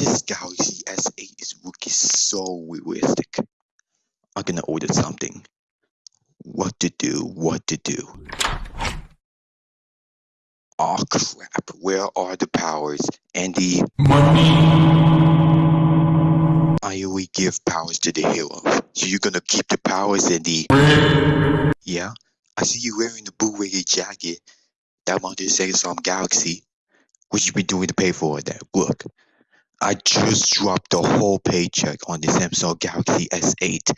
This Galaxy S8 is looking so realistic. I'm gonna order something. What to do, what to do. Oh crap, where are the powers and the money? I only give powers to the heroes. So you're gonna keep the powers and the Yeah? I see you wearing the blue rated jacket. That to say some galaxy. What you been doing to pay for that? Look. I just dropped the whole paycheck on the Samsung Galaxy S8.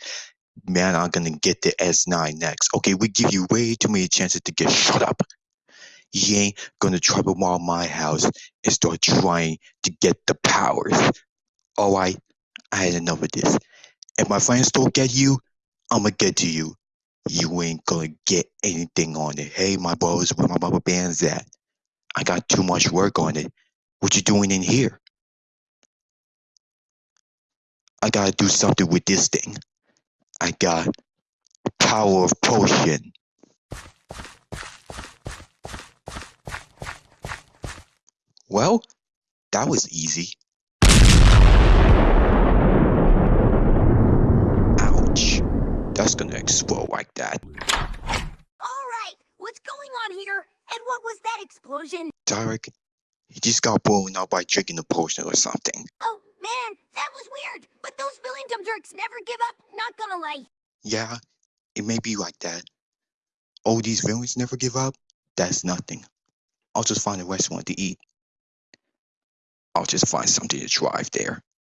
Man, I'm gonna get the S9 next. Okay, we give you way too many chances to get shut up. You ain't gonna trouble my house and start trying to get the powers. Alright, I had enough of this. If my friends don't get you, I'ma get to you. You ain't gonna get anything on it. Hey, my bros, where my rubber bands at? I got too much work on it. What you doing in here? I gotta do something with this thing. I got power of potion. Well, that was easy. Ouch. That's gonna explode like that. Alright, what's going on here? And what was that explosion? Derek, he just got blown up by drinking the potion or something. Oh, man, that was weird. But those Billington jerks never give up, not gonna lie. Yeah, it may be like that. All these villains never give up? That's nothing. I'll just find a restaurant to eat. I'll just find something to drive there.